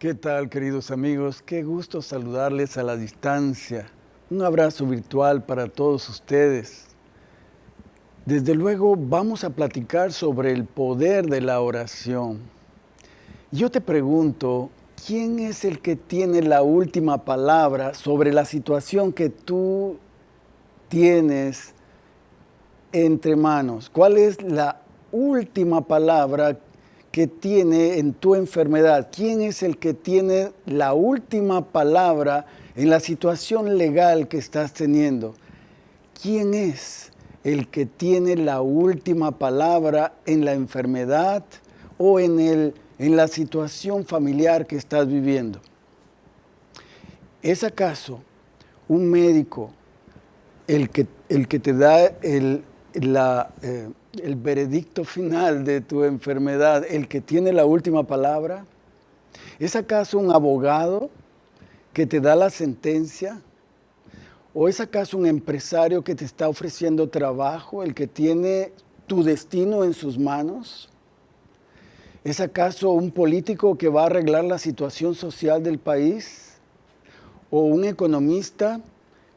¿Qué tal, queridos amigos? Qué gusto saludarles a la distancia. Un abrazo virtual para todos ustedes. Desde luego vamos a platicar sobre el poder de la oración. Yo te pregunto, ¿quién es el que tiene la última palabra sobre la situación que tú tienes entre manos? ¿Cuál es la última palabra que tiene en tu enfermedad? ¿Quién es el que tiene la última palabra en la situación legal que estás teniendo? ¿Quién es el que tiene la última palabra en la enfermedad o en, el, en la situación familiar que estás viviendo? ¿Es acaso un médico el que, el que te da el, la, eh, el veredicto final de tu enfermedad, el que tiene la última palabra? ¿Es acaso un abogado que te da la sentencia? ¿O es acaso un empresario que te está ofreciendo trabajo, el que tiene tu destino en sus manos? ¿Es acaso un político que va a arreglar la situación social del país? ¿O un economista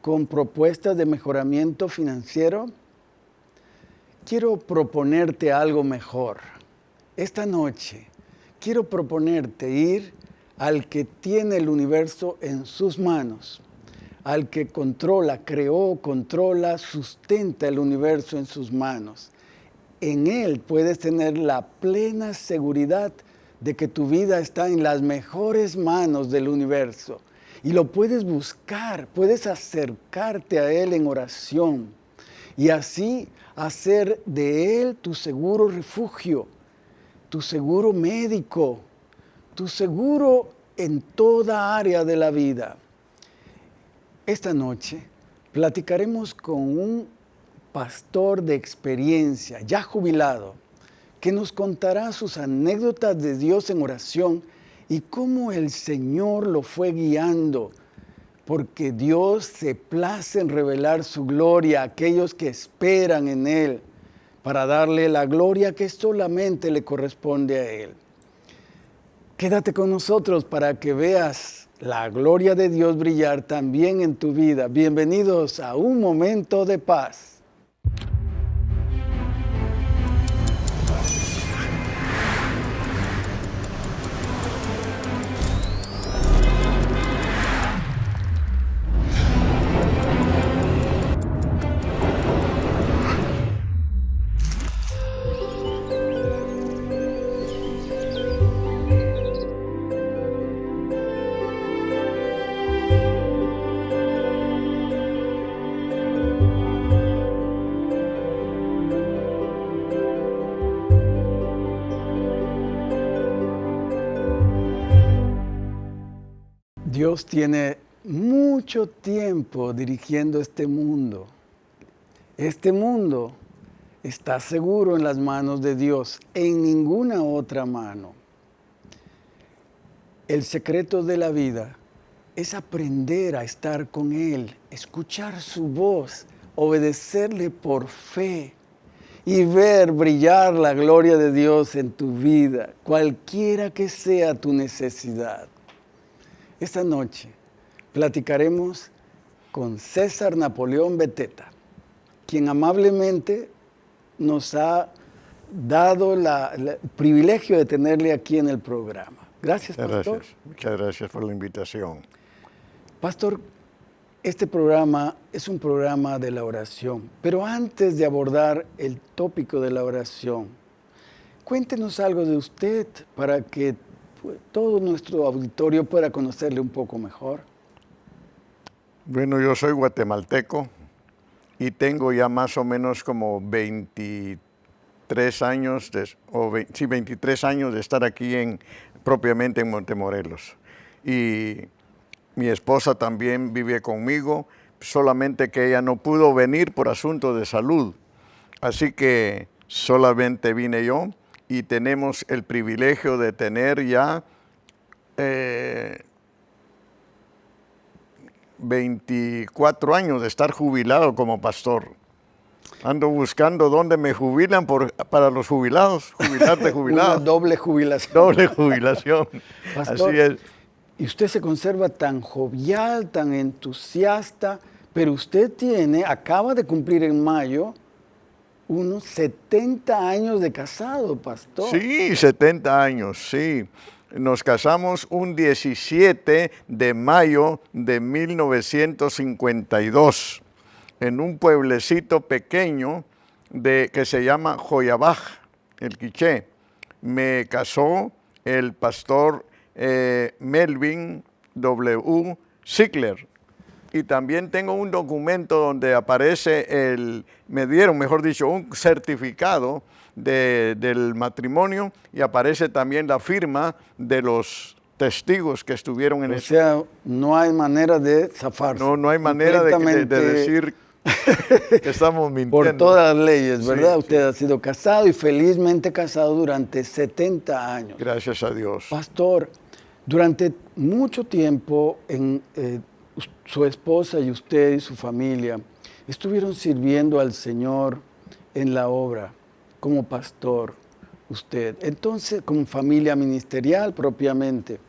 con propuestas de mejoramiento financiero? Quiero proponerte algo mejor. Esta noche quiero proponerte ir al que tiene el universo en sus manos, al que controla, creó, controla, sustenta el universo en sus manos. En Él puedes tener la plena seguridad de que tu vida está en las mejores manos del universo. Y lo puedes buscar, puedes acercarte a Él en oración. Y así hacer de Él tu seguro refugio, tu seguro médico, tu seguro en toda área de la vida. Esta noche platicaremos con un pastor de experiencia, ya jubilado, que nos contará sus anécdotas de Dios en oración y cómo el Señor lo fue guiando porque Dios se place en revelar su gloria a aquellos que esperan en Él, para darle la gloria que solamente le corresponde a Él. Quédate con nosotros para que veas la gloria de Dios brillar también en tu vida. Bienvenidos a un momento de paz. Dios tiene mucho tiempo dirigiendo este mundo. Este mundo está seguro en las manos de Dios, en ninguna otra mano. El secreto de la vida es aprender a estar con Él, escuchar su voz, obedecerle por fe y ver brillar la gloria de Dios en tu vida, cualquiera que sea tu necesidad. Esta noche platicaremos con César Napoleón Beteta, quien amablemente nos ha dado el privilegio de tenerle aquí en el programa. Gracias, Pastor. Muchas gracias por la invitación. Pastor, este programa es un programa de la oración, pero antes de abordar el tópico de la oración, cuéntenos algo de usted para que todo nuestro auditorio pueda conocerle un poco mejor? Bueno, yo soy guatemalteco y tengo ya más o menos como 23 años, de, o 23 años de estar aquí en, propiamente en Montemorelos. Y mi esposa también vive conmigo, solamente que ella no pudo venir por asunto de salud. Así que solamente vine yo y tenemos el privilegio de tener ya 24 eh, años de estar jubilado como pastor. Ando buscando dónde me jubilan por, para los jubilados, jubilarte jubilado. Una doble jubilación. Doble jubilación. Pastor, Así es. Y usted se conserva tan jovial, tan entusiasta, pero usted tiene, acaba de cumplir en mayo, unos 70 años de casado, pastor. Sí, 70 años, sí. Nos casamos un 17 de mayo de 1952 en un pueblecito pequeño de, que se llama Joyabaj, el Quiché. Me casó el pastor eh, Melvin W. Ziegler. Y también tengo un documento donde aparece el, me dieron, mejor dicho, un certificado de- del matrimonio y aparece también la firma de los testigos que estuvieron en O ese. sea, no hay manera de zafarse. No, no hay manera de, de- de Completamente decir que estamos mintiendo. Por todas las leyes, ¿verdad? Sí, Usted ha sido casado y felizmente casado durante 70 años. Gracias a Dios. Pastor, durante mucho tiempo en, eh, su esposa y usted y su familia estuvieron sirviendo al Señor en la obra como pastor, usted. Entonces, como familia ministerial propiamente.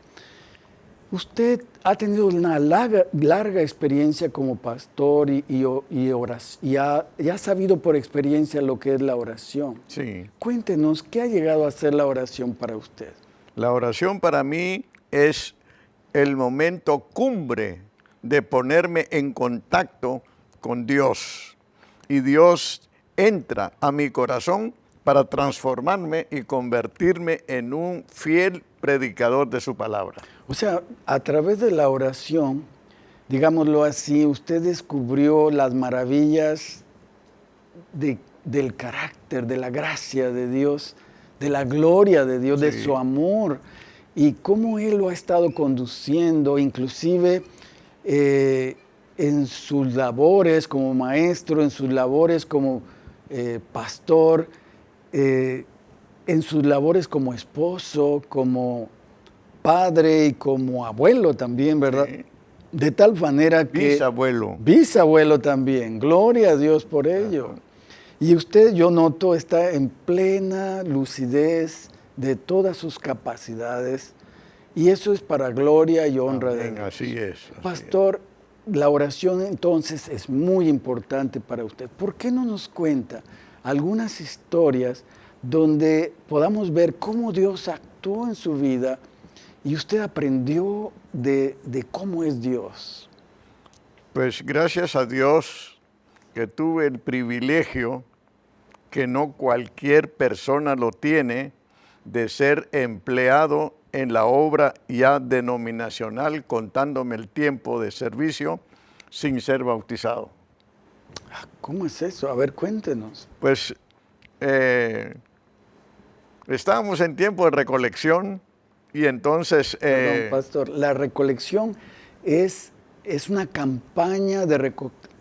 Usted ha tenido una larga, larga experiencia como pastor y, y y oras- y ha- y ha sabido por experiencia lo que es la oración. Sí. Cuéntenos, ¿qué ha llegado a ser la oración para usted? La oración para mí es el momento cumbre de ponerme en contacto con Dios. Y Dios entra a mi corazón para transformarme y convertirme en un fiel predicador de su palabra. O sea, a través de la oración, digámoslo así, usted descubrió las maravillas de- del carácter, de la gracia de Dios, de la gloria de Dios, de su amor y cómo Él lo ha estado conduciendo, inclusive eh, en sus labores como maestro, en sus labores como eh, pastor, eh, en sus labores como esposo, como padre y como abuelo también, ¿verdad? Sí. De tal manera que... Bisabuelo. Bisabuelo también, gloria a Dios por ello. Y usted, yo noto, está en plena lucidez de todas sus capacidades y eso es para gloria y honra de Dios. así es. así es. Pastor, la oración entonces es muy importante para usted. ¿Por qué no nos cuenta algunas historias donde podamos ver cómo Dios actuó en su vida y usted aprendió de, de cómo es Dios? Pues gracias a Dios que tuve el privilegio, que no cualquier persona lo tiene, de ser empleado en la obra ya denominacional, contándome el tiempo de servicio sin ser bautizado. Ah, ¿Cómo es eso? A ver, cuéntenos. Pues eh, estábamos en tiempo de recolección y entonces... Perdón, eh, pastor, la recolección es, es una campaña de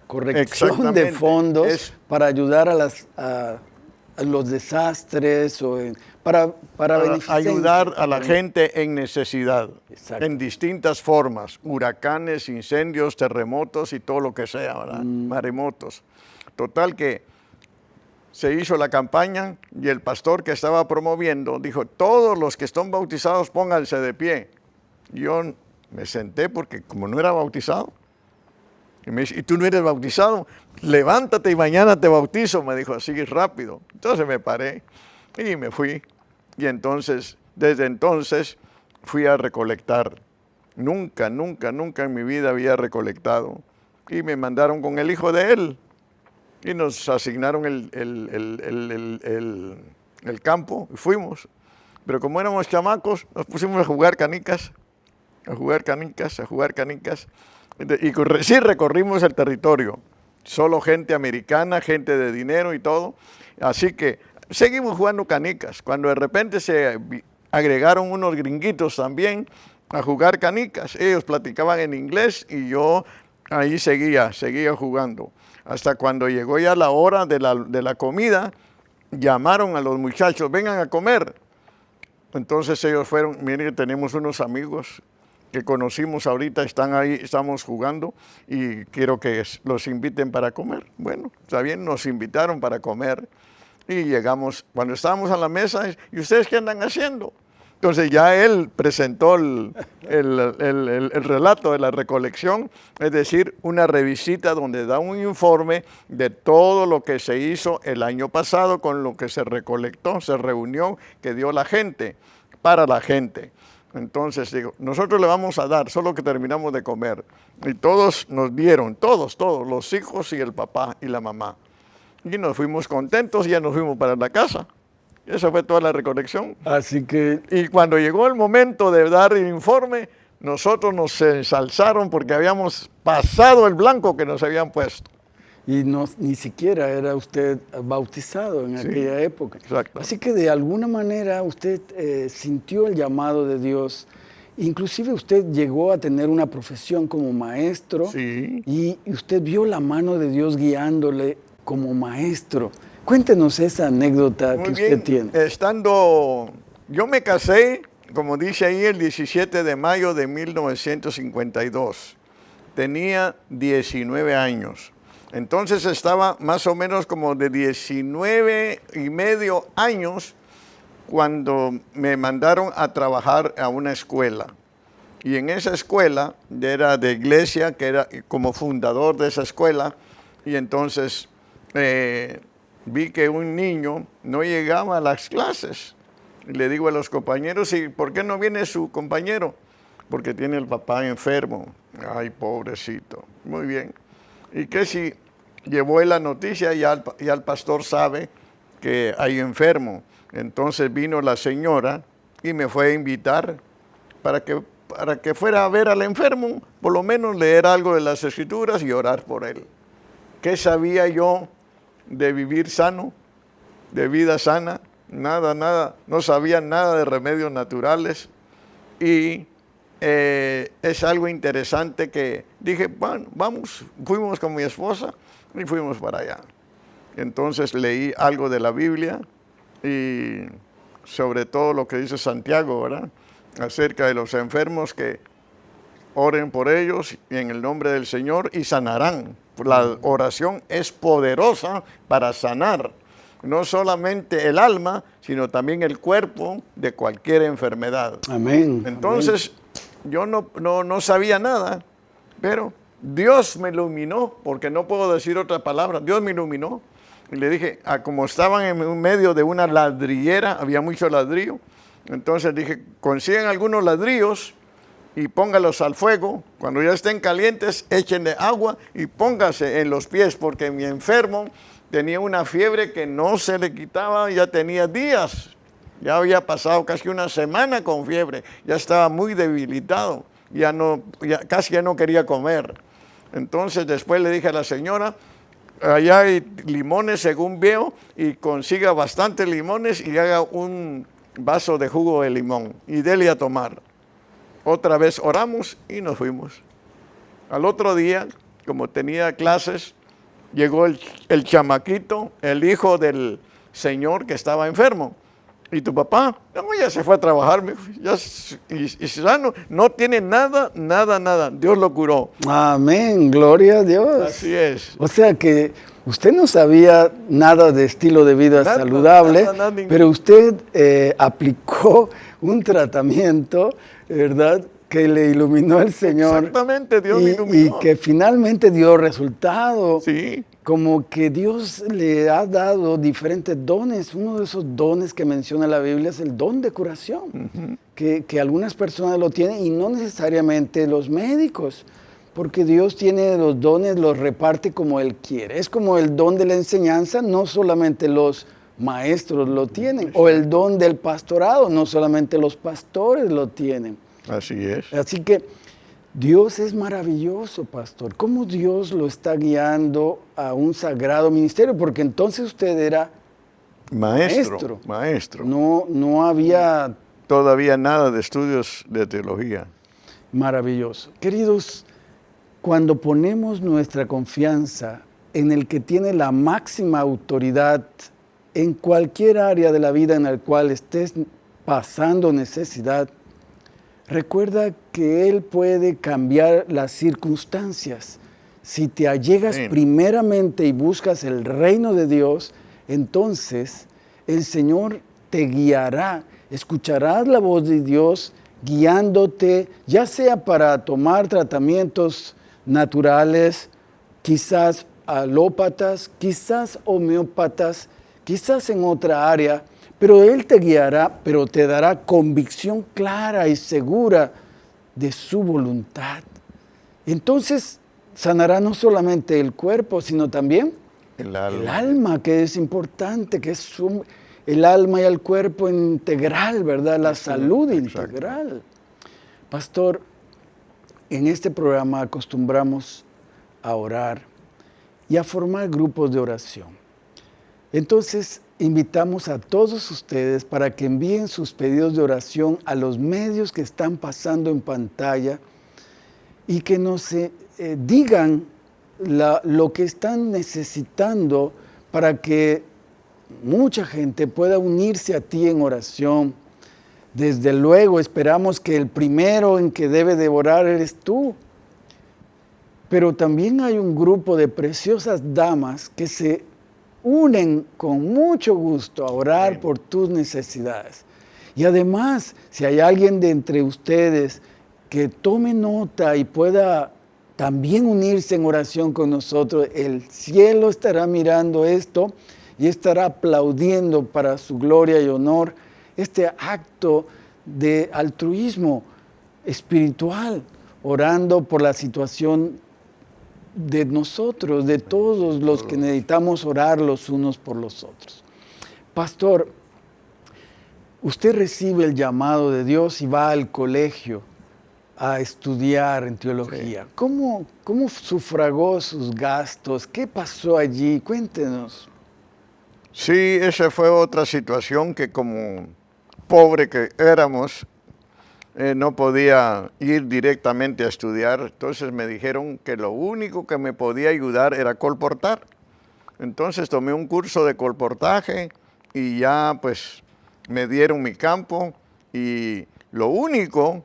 corrección de fondos para ayudar a, las, a los desastres o en- para, para, para ayudar a la gente en necesidad, Exacto. en distintas formas, huracanes, incendios, terremotos y todo lo que sea, ¿verdad? Mm. maremotos. Total que se hizo la campaña y el pastor que estaba promoviendo dijo, todos los que están bautizados pónganse de pie. Yo me senté porque como no era bautizado, y me dice, ¿y tú no eres bautizado? Levántate y mañana te bautizo, me dijo así rápido. Entonces me paré y me fui. Y entonces, desde entonces, fui a recolectar. Nunca, nunca, nunca en mi vida había recolectado. Y me mandaron con el hijo de él. Y nos asignaron el, el- el- el- campo y fuimos. Pero como éramos chamacos, nos pusimos a jugar canicas, a jugar canicas, a jugar canicas. Y sí recorrimos el territorio. Solo gente americana, gente de dinero y todo. Así que seguimos jugando canicas. Cuando de repente se agregaron unos gringuitos también a jugar canicas. Ellos platicaban en inglés y yo ahí seguía, seguía jugando. Hasta cuando llegó ya la hora de la, de la comida, llamaron a los muchachos, vengan a comer. Entonces ellos fueron, miren, tenemos unos amigos que conocimos ahorita están ahí, estamos jugando y quiero que los inviten para comer. Bueno, está bien, nos invitaron para comer y llegamos, cuando estábamos a la mesa, ¿y ustedes qué andan haciendo? Entonces ya él presentó el, relato de la recolección, es decir, una revisita donde da un informe de todo lo que se hizo el año pasado con lo que se recolectó, se reunió, que dio la gente, para la gente. Entonces digo, nosotros le vamos a dar, solo que terminamos de comer. Y todos nos dieron, todos, todos, los hijos y el papá y la mamá. Y nos fuimos contentos y ya nos fuimos para la casa. Esa fue toda la recolección. Así que... Y cuando llegó el momento de dar el informe, nosotros nos ensalzaron porque habíamos pasado el blanco que nos habían puesto. Y no, ni siquiera era usted bautizado en aquella época. Exacto. Así que de alguna manera usted eh, sintió el llamado de Dios. Inclusive usted llegó a tener una profesión como maestro. Sí. Y, y usted vio la mano de Dios guiándole como maestro. Cuéntenos esa anécdota que usted tiene. Estando, yo me casé, como dice ahí, el 17 de mayo de 1952. Tenía 19 años. Entonces estaba más o menos como de 19 y medio años cuando me mandaron a trabajar a una escuela. Y en esa escuela, era de iglesia, que era como fundador de esa escuela, y entonces eh, vi que un niño no llegaba a las clases. Y le digo a los compañeros, ¿y por qué no viene su compañero? Porque tiene el papá enfermo. Ay, pobrecito. Muy bien. ¿Y qué si llevó la noticia y al, y al pastor sabe que hay enfermo? Entonces vino la señora y me fue a invitar para que, para que fuera a ver al enfermo, por lo menos leer algo de las escrituras y orar por él. ¿Qué sabía yo de vivir sano, de vida sana, nada, nada, no sabían nada de remedios naturales y eh, es algo interesante que dije, bueno, vamos, fuimos con mi esposa y fuimos para allá. Entonces leí algo de la Biblia y sobre todo lo que dice Santiago, ¿verdad? Acerca de los enfermos que oren por ellos en el nombre del Señor y sanarán. La oración es poderosa para sanar no solamente el alma, sino también el cuerpo de cualquier enfermedad. Amén. Entonces, yo no, no, sabía nada, pero Dios me iluminó, porque no puedo decir otra palabra, Dios me iluminó. Y le dije, ah, como estaban en medio de una ladrillera, había mucho ladrillo, entonces dije, consiguen algunos ladrillos y póngalos al fuego. Cuando ya estén calientes, échenle agua y póngase en los pies, porque mi enfermo tenía una fiebre que no se le quitaba, ya tenía días. Ya había pasado casi una semana con fiebre, ya estaba muy debilitado, ya no, casi ya no quería comer. Entonces después le dije a la señora, allá hay limones según veo, y consiga bastantes limones y haga un vaso de jugo de limón y dele a tomar. Otra vez oramos y nos fuimos. Al otro día, como tenía clases, llegó el, chamaquito, el hijo del señor que estaba enfermo. ¿Y tu papá? No, ya se fue a trabajar, ya, y, y sano, no tiene nada, nada, nada. Dios lo curó. Amén, gloria a Dios. Así es. O sea que usted no sabía nada de estilo de vida saludable, pero usted eh, aplicó un tratamiento ¿verdad? Que le iluminó el Señor. Exactamente, Dios y, iluminó. Y que finalmente dio resultado. Sí. Como que Dios le ha dado diferentes dones. Uno de esos dones que menciona la Biblia es el don de curación, que, que algunas personas lo tienen y no necesariamente los médicos porque Dios tiene los dones, los reparte como Él quiere. Es como el don de la enseñanza, no solamente los maestros lo tienen, o el don del pastorado, no solamente los pastores lo tienen. Así es. Así que Dios es maravilloso, pastor. ¿Cómo Dios lo está guiando a un sagrado ministerio? Porque entonces usted era maestro. Maestro. No, no había... Todavía nada de estudios de teología. Maravilloso. Queridos, cuando ponemos nuestra confianza en el que tiene la máxima autoridad en cualquier área de la vida en la cual estés pasando necesidad, recuerda que Él puede cambiar las circunstancias. Si te allegas primeramente y buscas el reino de Dios, entonces el Señor te guiará, escucharás la voz de Dios guiándote, ya sea para tomar tratamientos naturales, quizás alópatas, quizás homeópatas, quizás en otra área, pero Él te guiará, pero te dará convicción clara y segura de su voluntad. Entonces sanará no solamente el cuerpo, sino también el alma, que es importante, que es el alma y el cuerpo integral, ¿verdad? La salud integral. Pastor, en este programa acostumbramos a orar y a formar grupos de oración. Entonces, invitamos a todos ustedes para que envíen sus pedidos de oración a los medios que están pasando en pantalla y que nos eh, eh, digan lo que están necesitando para que mucha gente pueda unirse a ti en oración. Desde luego esperamos que el primero en que debe devorar eres tú. Pero también hay un grupo de preciosas damas que se unen con mucho gusto a orar por tus necesidades. Y además, si hay alguien de entre ustedes que tome nota y pueda también unirse en oración con nosotros, el cielo estará mirando esto y estará aplaudiendo para su gloria y honor este acto de altruismo espiritual, orando por la situación de nosotros, de todos los que necesitamos orar los unos por los otros. Pastor, usted recibe el llamado de Dios y va al colegio a estudiar en teología. ¿Cómo, ¿Cómo sufragó sus gastos? ¿Qué pasó allí? Cuéntenos. Sí, esa fue otra situación que como pobre que éramos, eh, no podía ir directamente a estudiar, entonces me dijeron que lo único que me podía ayudar era colportar. Entonces tomé un curso de colportaje y ya pues me dieron mi campo y lo único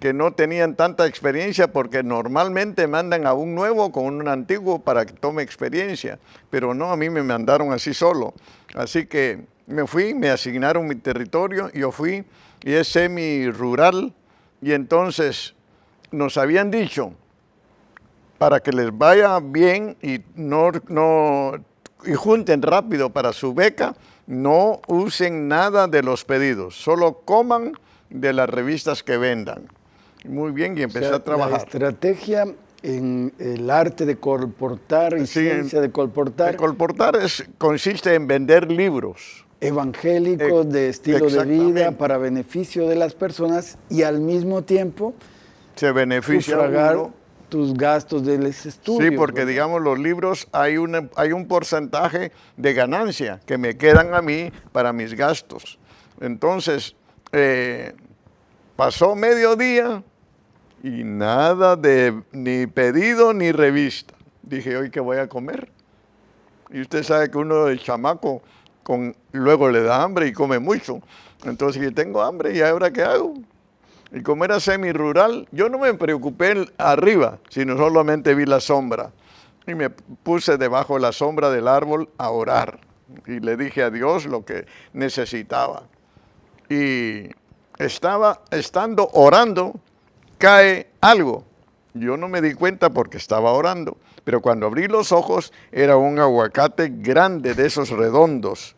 que no tenían tanta experiencia porque normalmente mandan a un nuevo con un antiguo para que tome experiencia, pero no, a mí me mandaron así solo. Así que me fui, me asignaron mi territorio, yo fui y es semi-rural, y entonces nos habían dicho, para que les vaya bien y, no, no, y junten rápido para su beca, no usen nada de los pedidos, solo coman de las revistas que vendan. Muy bien, y empecé a trabajar. La estrategia en el arte de colportar y ciencia de colportar. De colportar es, consiste en vender libros evangélicos de estilo de vida para beneficio de las personas y al mismo tiempo se beneficia tus gastos del estudio. Sí, porque digamos los libros hay, una, hay un porcentaje de ganancia que me quedan a mí para mis gastos. Entonces, eh, pasó mediodía y nada de ni pedido ni revista. Dije, hoy que voy a comer. Y usted sabe que uno de chamaco luego le da hambre y come mucho. Entonces, yo tengo hambre y ahora qué hago? Y como era semi-rural, yo no me preocupé arriba, sino solamente vi la sombra. Y me puse debajo de la sombra del árbol a orar. Y le dije a Dios lo que necesitaba. Y estaba, estando orando, cae algo. Yo no me di cuenta porque estaba orando, pero cuando abrí los ojos era un aguacate grande de esos redondos.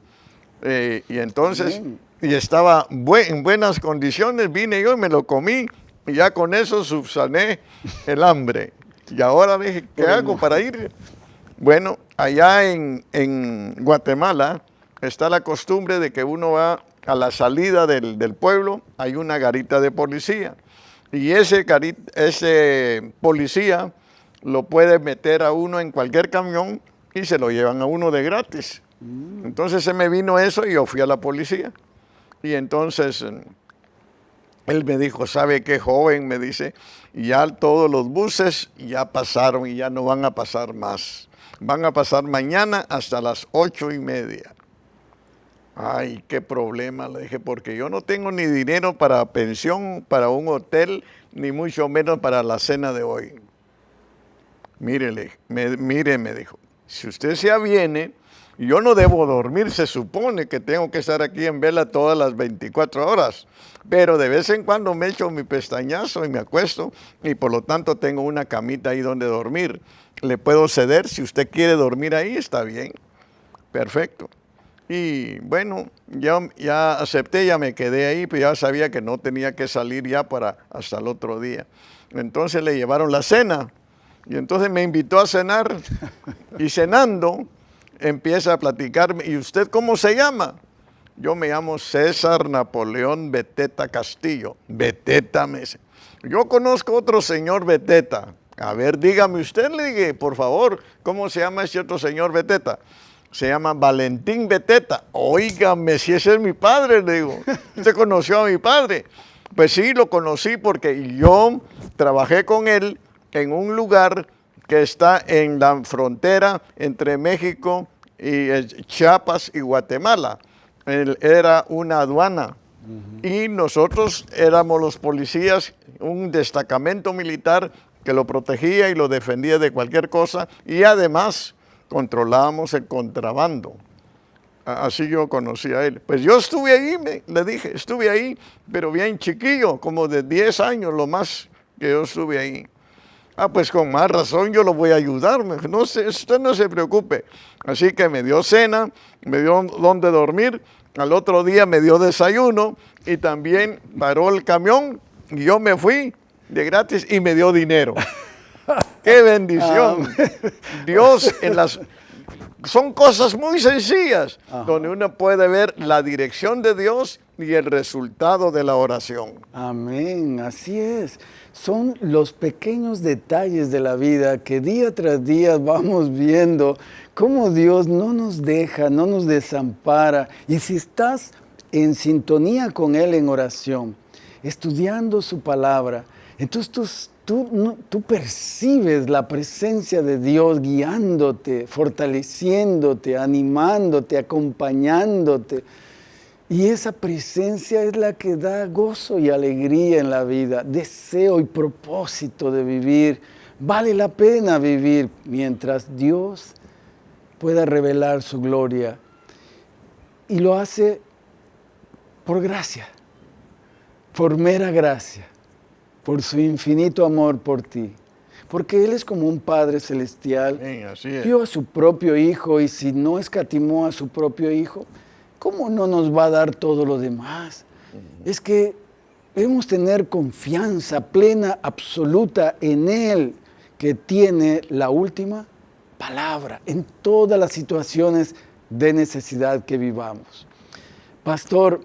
Eh, y entonces, y estaba en buenas condiciones, vine yo y me lo comí, y ya con eso subsané el hambre. Y ahora dije, ¿qué hago para ir? Bueno, allá en, en, Guatemala está la costumbre de que uno va a la salida del, del pueblo, hay una garita de policía. Y ese, ese policía lo puede meter a uno en cualquier camión y se lo llevan a uno de gratis. Entonces se me vino eso y yo fui a la policía. Y entonces eh, él me dijo, ¿sabe qué joven? Me dice, ya todos los buses ya pasaron y ya no van a pasar más. Van a pasar mañana hasta las ocho y media. Ay, qué problema, le dije, porque yo no tengo ni dinero para pensión, para un hotel, ni mucho menos para la cena de hoy. Mírele, me, mire, me dijo, si usted se aviene, yo no debo dormir, se supone que tengo que estar aquí en vela todas las 24 horas, pero de vez en cuando me echo mi pestañazo y me acuesto y por lo tanto tengo una camita ahí donde dormir. Le puedo ceder, si usted quiere dormir ahí, está bien, perfecto. Y bueno, ya, ya acepté, ya me quedé ahí, pero ya sabía que no tenía que salir ya para hasta el otro día. Entonces le llevaron la cena y entonces me invitó a cenar y cenando empieza a platicarme, ¿y usted cómo se llama? Yo me llamo César Napoleón Beteta Castillo. Beteta me dice. Yo conozco otro señor Beteta. A ver, dígame usted, le dije, por favor, ¿cómo se llama ese otro señor Beteta? Se llama Valentín Beteta. Óigame, si ese es mi padre, le digo. ¿Usted conoció a mi padre? Pues sí, lo conocí porque yo trabajé con él en un lugar que está en la frontera entre México y Chiapas y Guatemala. era una aduana y nosotros éramos los policías, un destacamento militar que lo protegía y lo defendía de cualquier cosa y además controlábamos el contrabando. Así yo conocí a él. Pues yo estuve ahí, le dije, estuve ahí, pero bien chiquillo, como de 10 años lo más que yo estuve ahí. Ah, pues con más razón yo lo voy a ayudar. No usted no se preocupe. Así que me dio cena, me dio donde dormir. Al otro día me dio desayuno y también paró el camión y yo me fui de gratis y me dio dinero. ¡Qué bendición! Dios en las... Son cosas muy sencillas donde uno puede ver la dirección de Dios y el resultado de la oración. Amén, así es. Son los pequeños detalles de la vida que día tras día vamos viendo cómo Dios no nos deja, no nos desampara. Y si estás en sintonía con Él en oración, estudiando su palabra, entonces tú, tú, percibes la presencia de Dios guiándote, fortaleciéndote, animándote, acompañándote. Y esa presencia es la que da gozo y alegría en la vida, deseo y propósito de vivir. Vale la pena vivir mientras Dios pueda revelar su gloria. Y lo hace por gracia, por mera gracia, por su infinito amor por ti. Porque Él es como un Padre celestial. Dio a su propio Hijo y si no escatimó a su propio Hijo, ¿cómo no nos va a dar todo lo demás? Es que debemos tener confianza plena, absoluta en Él, que tiene la última palabra en todas las situaciones de necesidad que vivamos. Pastor,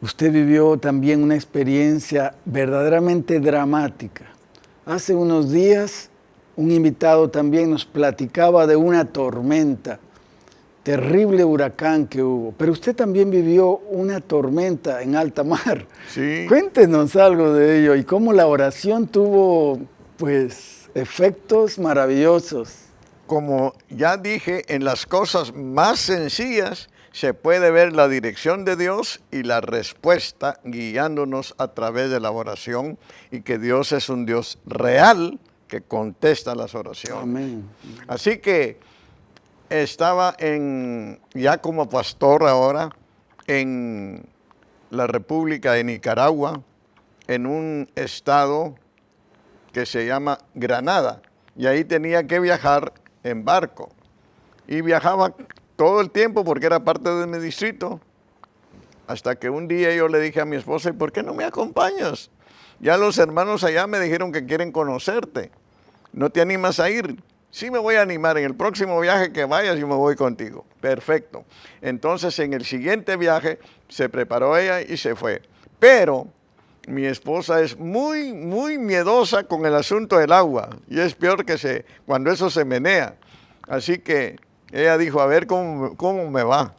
usted vivió también una experiencia verdaderamente dramática. Hace unos días un invitado también nos platicaba de una tormenta terrible huracán que hubo, pero usted también vivió una tormenta en alta mar. Sí. Cuéntenos algo de ello y cómo la oración tuvo, pues, efectos maravillosos. Como ya dije, en las cosas más sencillas se puede ver la dirección de Dios y la respuesta guiándonos a través de la oración y que Dios es un Dios real que contesta las oraciones. Amén. Así que estaba en, ya como pastor ahora en la República de Nicaragua, en un estado que se llama Granada, y ahí tenía que viajar en barco. Y viajaba todo el tiempo porque era parte de mi distrito, hasta que un día yo le dije a mi esposa, ¿y por qué no me acompañas? Ya los hermanos allá me dijeron que quieren conocerte. ¿No te animas a ir? Sí me voy a animar, en el próximo viaje que vayas yo me voy contigo. Perfecto. Entonces en el siguiente viaje se preparó ella y se fue. Pero mi esposa es muy, muy miedosa con el asunto del agua. Y es peor que se, cuando eso se menea. Así que ella dijo, a ver cómo, cómo me va.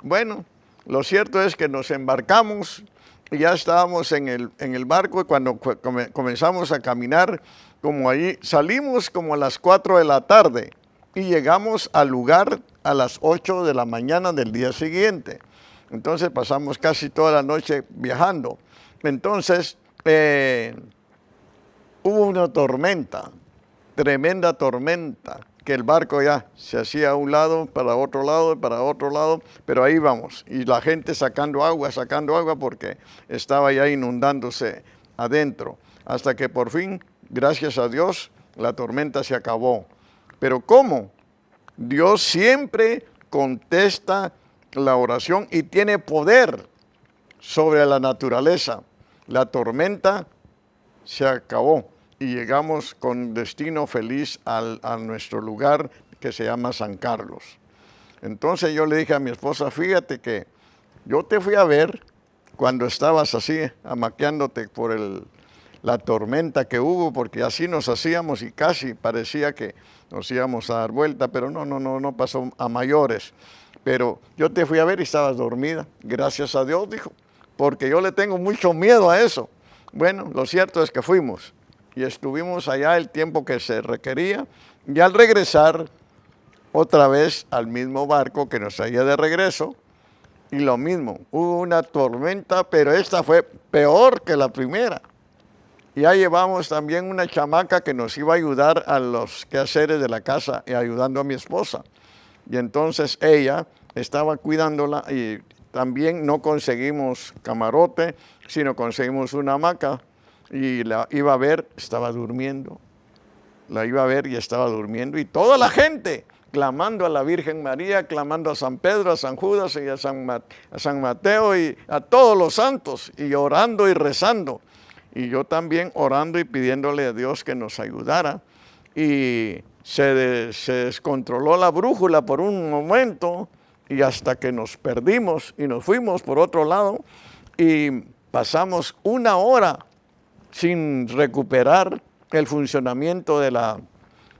Bueno, lo cierto es que nos embarcamos y ya estábamos en el, en el barco y cuando comenzamos a caminar, como ahí, salimos como a las 4 de la tarde y llegamos al lugar a las 8 de la mañana del día siguiente. Entonces pasamos casi toda la noche viajando. Entonces eh, hubo una tormenta, tremenda tormenta, que el barco ya se hacía a un lado, para otro lado, para otro lado, pero ahí vamos. Y la gente sacando agua, sacando agua porque estaba ya inundándose adentro. Hasta que por fin, gracias a Dios, la tormenta se acabó. Pero ¿cómo? Dios siempre contesta la oración y tiene poder sobre la naturaleza. La tormenta se acabó y llegamos con destino feliz al, a nuestro lugar que se llama San Carlos. Entonces yo le dije a mi esposa, fíjate que yo te fui a ver cuando estabas así, amaqueándote por el, la tormenta que hubo, porque así nos hacíamos y casi parecía que nos íbamos a dar vuelta, pero no, no, no, no pasó a mayores. Pero yo te fui a ver y estabas dormida. Gracias a Dios, dijo, porque yo le tengo mucho miedo a eso. Bueno, lo cierto es que fuimos y estuvimos allá el tiempo que se requería y al regresar otra vez al mismo barco que nos traía de regreso y lo mismo, hubo una tormenta, pero esta fue peor que la primera. Ya llevamos también una chamaca que nos iba a ayudar a los quehaceres de la casa y ayudando a mi esposa. Y entonces ella estaba cuidándola y también no conseguimos camarote, sino conseguimos una hamaca y la iba a ver, estaba durmiendo. La iba a ver y estaba durmiendo. Y toda la gente clamando a la Virgen María, clamando a San Pedro, a San Judas y a San, a San Mateo y a todos los santos y orando y rezando y yo también orando y pidiéndole a Dios que nos ayudara. Y se, descontroló la brújula por un momento y hasta que nos perdimos y nos fuimos por otro lado y pasamos una hora sin recuperar el funcionamiento de la,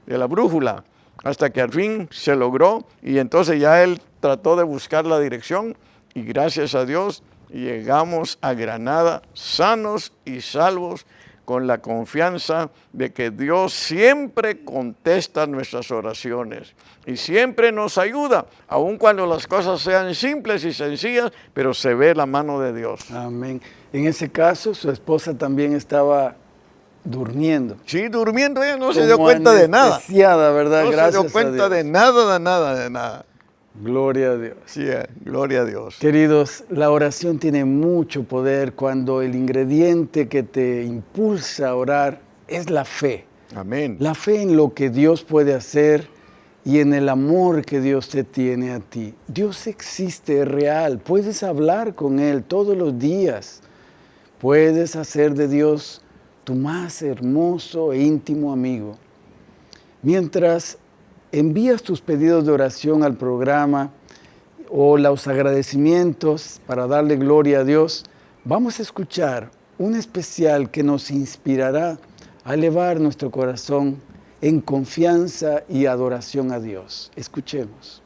de la brújula hasta que al fin se logró y entonces ya él trató de buscar la dirección y gracias a Dios llegamos a Granada sanos y salvos con la confianza de que Dios siempre contesta nuestras oraciones y siempre nos ayuda, aun cuando las cosas sean simples y sencillas, pero se ve la mano de Dios. Amén. En ese caso, su esposa también estaba durmiendo. Sí, durmiendo, ella no se dio cuenta de nada. ¿verdad? No se dio cuenta de nada, de nada, de nada. Gloria a Dios. Sí, eh, gloria a Dios. Queridos, la oración tiene mucho poder cuando el ingrediente que te impulsa a orar es la fe. Amén. La fe en lo que Dios puede hacer y en el amor que Dios te tiene a ti. Dios existe, es real. Puedes hablar con Él todos los días. Puedes hacer de Dios tu más hermoso e íntimo amigo. Mientras envías tus pedidos de oración al programa o los agradecimientos para darle gloria a Dios, vamos a escuchar un especial que nos inspirará a elevar nuestro corazón en confianza y adoración a Dios. Escuchemos.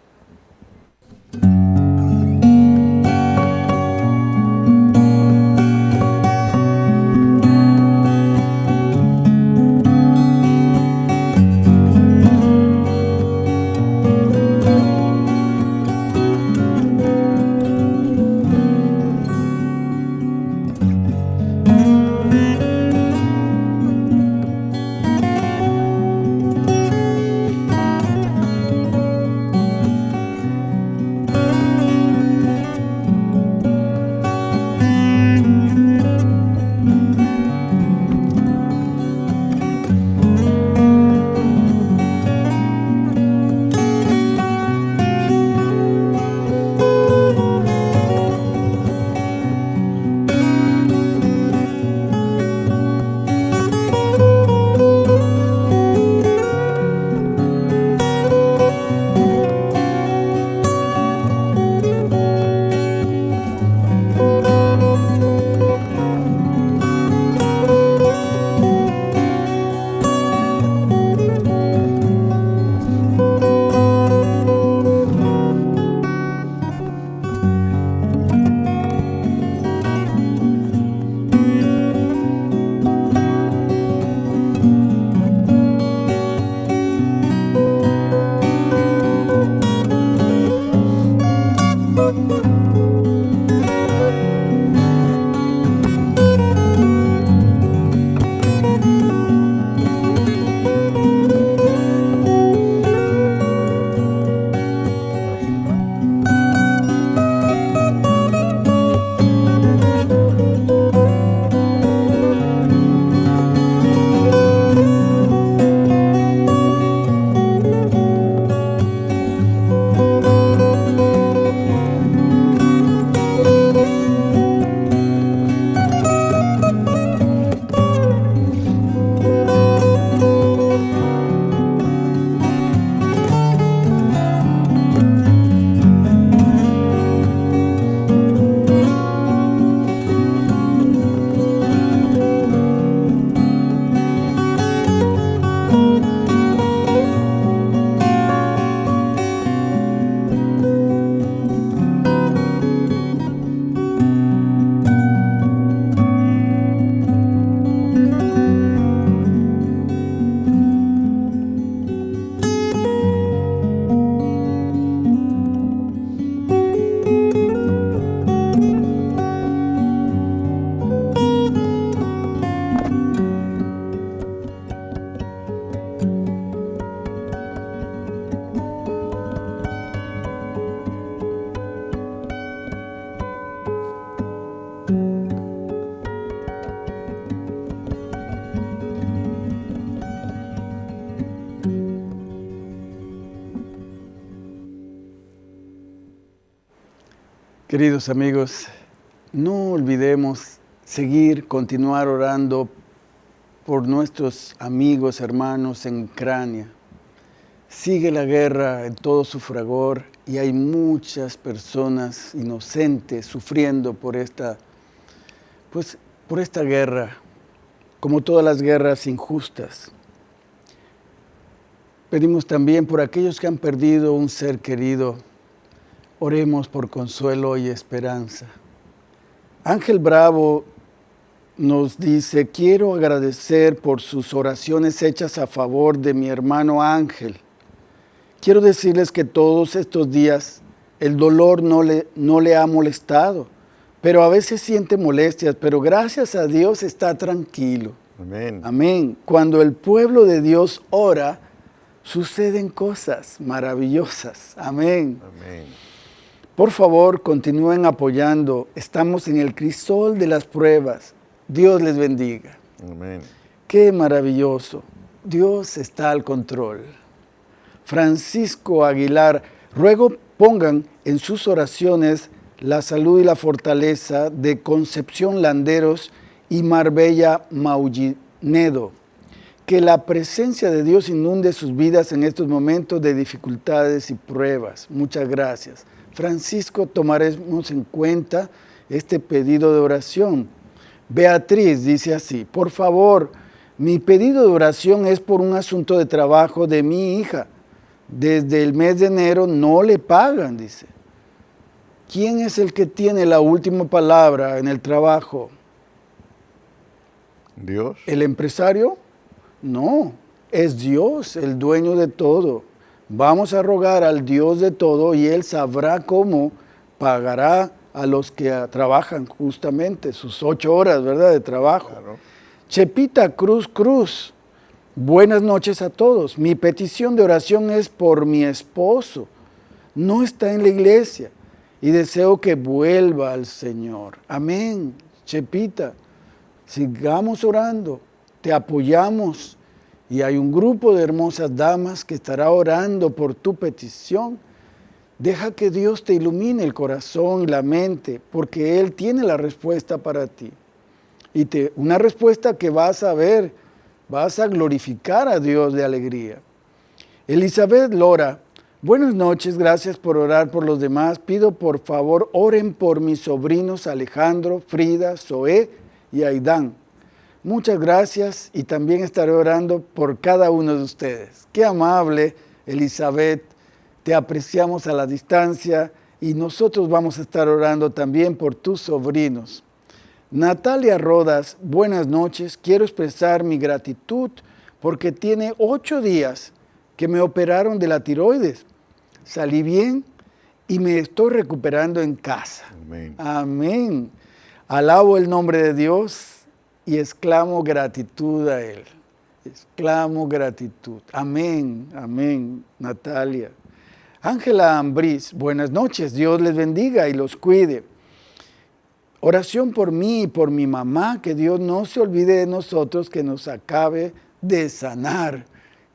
Queridos amigos, no olvidemos seguir, continuar orando por nuestros amigos, hermanos en Ucrania. Sigue la guerra en todo su fragor y hay muchas personas inocentes sufriendo por esta, pues, por esta guerra, como todas las guerras injustas. Pedimos también por aquellos que han perdido un ser querido. Oremos por consuelo y esperanza. Ángel Bravo nos dice, quiero agradecer por sus oraciones hechas a favor de mi hermano Ángel. Quiero decirles que todos estos días el dolor no le, no le ha molestado, pero a veces siente molestias, pero gracias a Dios está tranquilo. Amén. Amén. Cuando el pueblo de Dios ora, suceden cosas maravillosas. Amén. Amén. Por favor, continúen apoyando. Estamos en el crisol de las pruebas. Dios les bendiga. Amén. Qué maravilloso. Dios está al control. Francisco Aguilar, ruego pongan en sus oraciones la salud y la fortaleza de Concepción Landeros y Marbella Maullinedo que la presencia de Dios inunde sus vidas en estos momentos de dificultades y pruebas. Muchas gracias. Francisco, tomaremos en cuenta este pedido de oración. Beatriz dice así, por favor, mi pedido de oración es por un asunto de trabajo de mi hija. Desde el mes de enero no le pagan, dice. ¿Quién es el que tiene la última palabra en el trabajo? Dios. ¿El empresario? No, es Dios el dueño de todo. Vamos a rogar al Dios de todo y Él sabrá cómo pagará a los que trabajan justamente sus ocho horas, ¿verdad?, de trabajo. Chepita Cruz Cruz, buenas noches a todos. Mi petición de oración es por mi esposo. No está en la iglesia y deseo que vuelva al Señor. Amén. Chepita, sigamos orando te apoyamos y hay un grupo de hermosas damas que estará orando por tu petición. Deja que Dios te ilumine el corazón y la mente, porque Él tiene la respuesta para ti. Y te, una respuesta que vas a ver, vas a glorificar a Dios de alegría. Elizabeth Lora, buenas noches, gracias por orar por los demás. Pido por favor, oren por mis sobrinos Alejandro, Frida, Zoé y Aidán Muchas gracias y también estaré orando por cada uno de ustedes. Qué amable, Elizabeth. Te apreciamos a la distancia y nosotros vamos a estar orando también por tus sobrinos. Natalia Rodas, buenas noches. Quiero expresar mi gratitud porque tiene ocho días que me operaron de la tiroides. Salí bien y me estoy recuperando en casa. Amén. Amén. Alabo el nombre de Dios y exclamo gratitud a Él. Exclamo gratitud. Amén, amén, Natalia. Ángela Ambriz, buenas noches, Dios les bendiga y los cuide. Oración por mí y por mi mamá, que Dios no se olvide de nosotros, que nos acabe de sanar,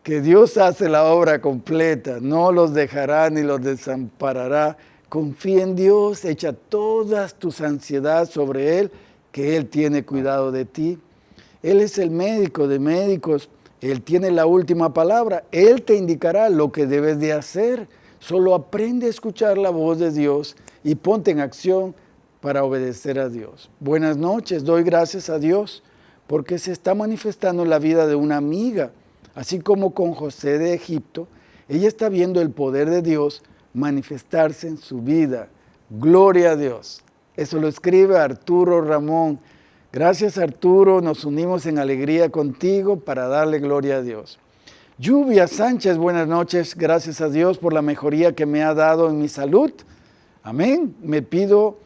que Dios hace la obra completa, no los dejará ni los desamparará. Confía en Dios, echa todas tus ansiedades sobre Él que Él tiene cuidado de ti. Él es el médico de médicos, Él tiene la última palabra, Él te indicará lo que debes de hacer. Solo aprende a escuchar la voz de Dios y ponte en acción para obedecer a Dios. Buenas noches, doy gracias a Dios porque se está manifestando la vida de una amiga, así como con José de Egipto, ella está viendo el poder de Dios manifestarse en su vida. Gloria a Dios. Eso lo escribe Arturo Ramón. Gracias Arturo, nos unimos en alegría contigo para darle gloria a Dios. Lluvia Sánchez, buenas noches. Gracias a Dios por la mejoría que me ha dado en mi salud. Amén. Me pido,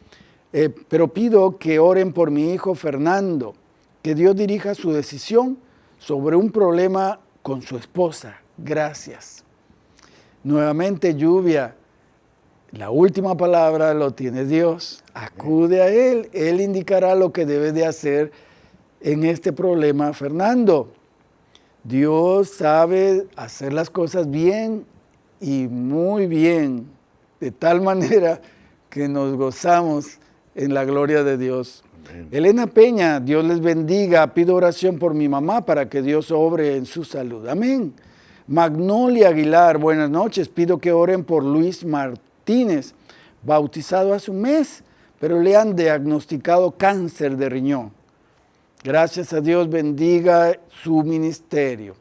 eh, pero pido que oren por mi hijo Fernando, que Dios dirija su decisión sobre un problema con su esposa. Gracias. Nuevamente lluvia. La última palabra lo tiene Dios. Acude a Él. Él indicará lo que debe de hacer en este problema. Fernando, Dios sabe hacer las cosas bien y muy bien, de tal manera que nos gozamos en la gloria de Dios. Elena Peña, Dios les bendiga. Pido oración por mi mamá para que Dios obre en su salud. Amén. Magnolia Aguilar, buenas noches. Pido que oren por Luis Martínez, bautizado hace un mes, pero le han diagnosticado cáncer de riñón. Gracias a Dios bendiga su ministerio.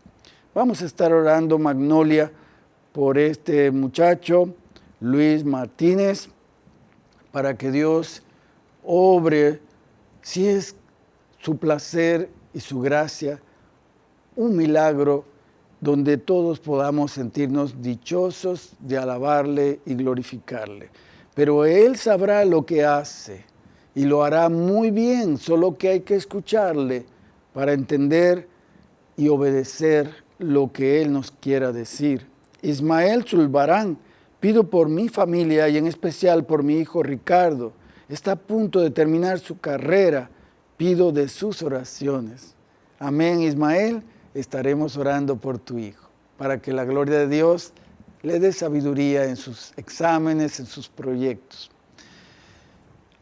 Vamos a estar orando, Magnolia, por este muchacho, Luis Martínez, para que Dios obre, si es su placer y su gracia, un milagro donde todos podamos sentirnos dichosos de alabarle y glorificarle. Pero Él sabrá lo que hace y lo hará muy bien, solo que hay que escucharle para entender y obedecer lo que Él nos quiera decir. Ismael Zulbarán, pido por mi familia y en especial por mi hijo Ricardo, está a punto de terminar su carrera, pido de sus oraciones. Amén, Ismael estaremos orando por tu Hijo, para que la gloria de Dios le dé sabiduría en sus exámenes, en sus proyectos.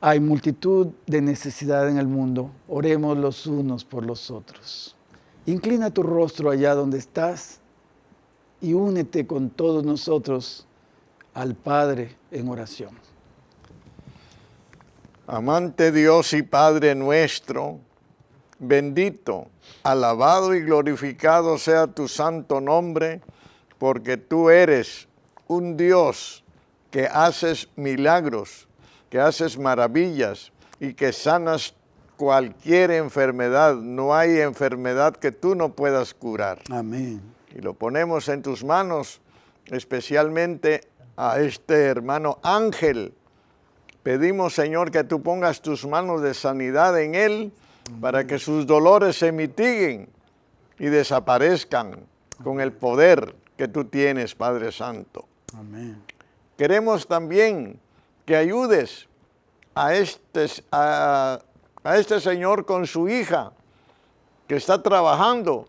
Hay multitud de necesidad en el mundo, oremos los unos por los otros. Inclina tu rostro allá donde estás y únete con todos nosotros al Padre en oración. Amante Dios y Padre nuestro, Bendito, alabado y glorificado sea tu santo nombre, porque tú eres un Dios que haces milagros, que haces maravillas y que sanas cualquier enfermedad. No hay enfermedad que tú no puedas curar. Amén. Y lo ponemos en tus manos, especialmente a este hermano Ángel. Pedimos, Señor, que tú pongas tus manos de sanidad en él para que sus dolores se mitiguen y desaparezcan con el poder que tú tienes, Padre Santo. Amén. Queremos también que ayudes a este, a, a este señor con su hija que está trabajando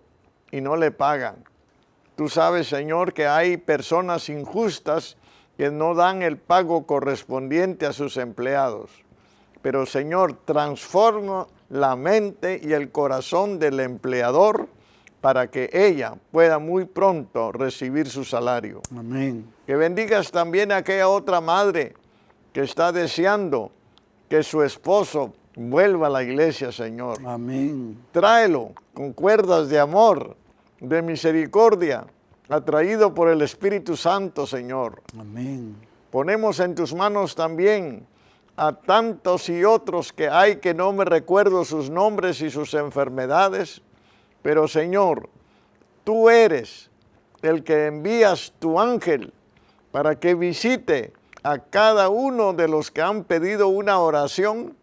y no le pagan. Tú sabes, Señor, que hay personas injustas que no dan el pago correspondiente a sus empleados. Pero, Señor, transforma la mente y el corazón del empleador para que ella pueda muy pronto recibir su salario. Amén. Que bendigas también a aquella otra madre que está deseando que su esposo vuelva a la iglesia, Señor. Amén. Tráelo con cuerdas de amor, de misericordia, atraído por el Espíritu Santo, Señor. Amén. Ponemos en tus manos también a tantos y otros que hay que no me recuerdo sus nombres y sus enfermedades, pero Señor, tú eres el que envías tu ángel para que visite a cada uno de los que han pedido una oración,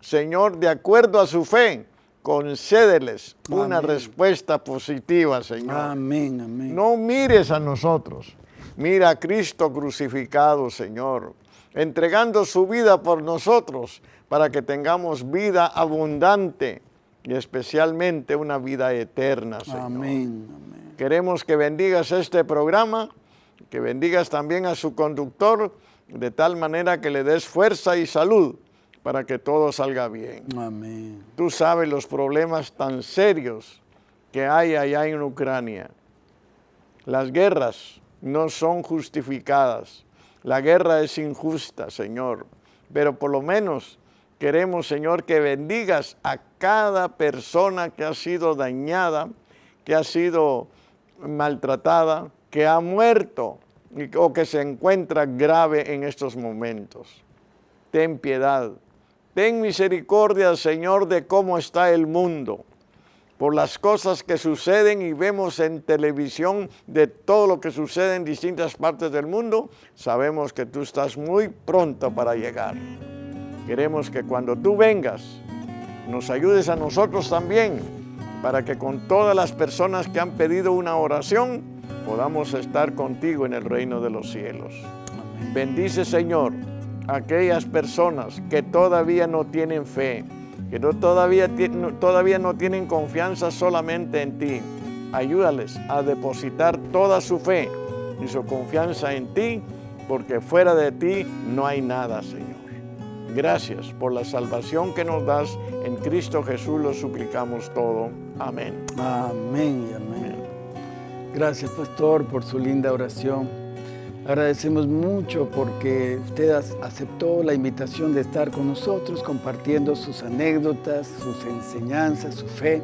Señor, de acuerdo a su fe, concédeles una respuesta positiva, Señor. Amén, amén. No mires a nosotros, mira a Cristo crucificado, Señor entregando su vida por nosotros para que tengamos vida abundante y especialmente una vida eterna, Señor. Amén, amén. Queremos que bendigas este programa, que bendigas también a su conductor, de tal manera que le des fuerza y salud para que todo salga bien. Amén. Tú sabes los problemas tan serios que hay allá en Ucrania. Las guerras no son justificadas. La guerra es injusta, Señor, pero por lo menos queremos, Señor, que bendigas a cada persona que ha sido dañada, que ha sido maltratada, que ha muerto o que se encuentra grave en estos momentos. Ten piedad, ten misericordia, Señor, de cómo está el mundo por las cosas que suceden y vemos en televisión de todo lo que sucede en distintas partes del mundo, sabemos que tú estás muy pronto para llegar. Queremos que cuando tú vengas, nos ayudes a nosotros también, para que con todas las personas que han pedido una oración, podamos estar contigo en el reino de los cielos. Bendice, Señor, aquellas personas que todavía no tienen fe, que no, todavía, todavía no tienen confianza solamente en ti. Ayúdales a depositar toda su fe y su confianza en ti, porque fuera de ti no hay nada, Señor. Gracias por la salvación que nos das. En Cristo Jesús lo suplicamos todo. Amén. Amén y amén. Gracias, pastor, por su linda oración. Agradecemos mucho porque usted aceptó la invitación de estar con nosotros compartiendo sus anécdotas, sus enseñanzas, su fe.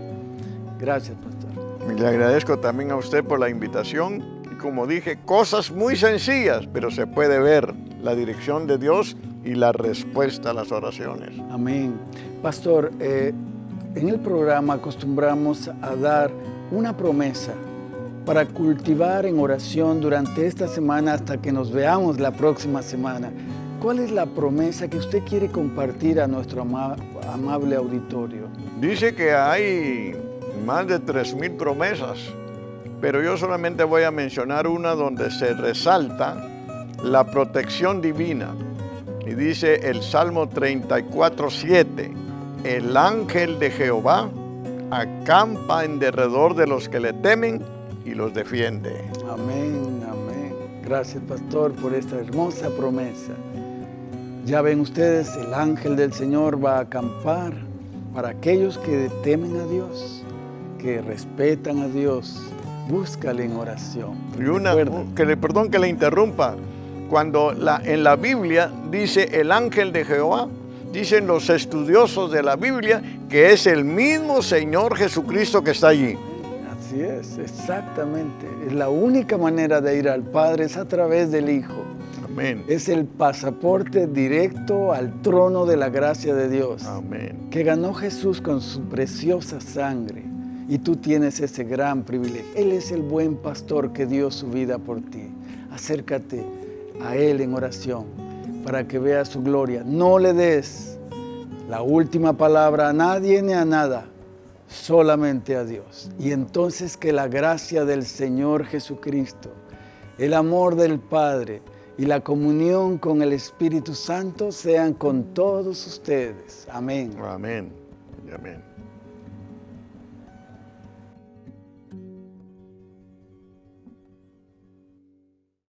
Gracias, pastor. Le agradezco también a usted por la invitación y como dije, cosas muy sencillas, pero se puede ver la dirección de Dios y la respuesta a las oraciones. Amén. Pastor, eh, en el programa acostumbramos a dar una promesa para cultivar en oración durante esta semana hasta que nos veamos la próxima semana. ¿Cuál es la promesa que usted quiere compartir a nuestro amable auditorio? Dice que hay más de 3.000 promesas, pero yo solamente voy a mencionar una donde se resalta la protección divina. Y dice el Salmo 34, 7, el ángel de Jehová acampa en derredor de los que le temen y los defiende. Amén, amén. Gracias, pastor, por esta hermosa promesa. Ya ven ustedes, el ángel del Señor va a acampar para aquellos que temen a Dios, que respetan a Dios. Búscale en oración. Y una, que le, perdón que le interrumpa, cuando la, en la Biblia dice el ángel de Jehová, dicen los estudiosos de la Biblia que es el mismo Señor Jesucristo que está allí. Así es, exactamente. Es la única manera de ir al Padre es a través del Hijo. Amén. Es el pasaporte directo al trono de la gracia de Dios. Amén. Que ganó Jesús con su preciosa sangre. Y tú tienes ese gran privilegio. Él es el buen pastor que dio su vida por ti. Acércate a Él en oración para que veas su gloria. No le des la última palabra a nadie ni a nada solamente a Dios. Y entonces que la gracia del Señor Jesucristo, el amor del Padre y la comunión con el Espíritu Santo sean con todos ustedes. Amén. Amén. Amén.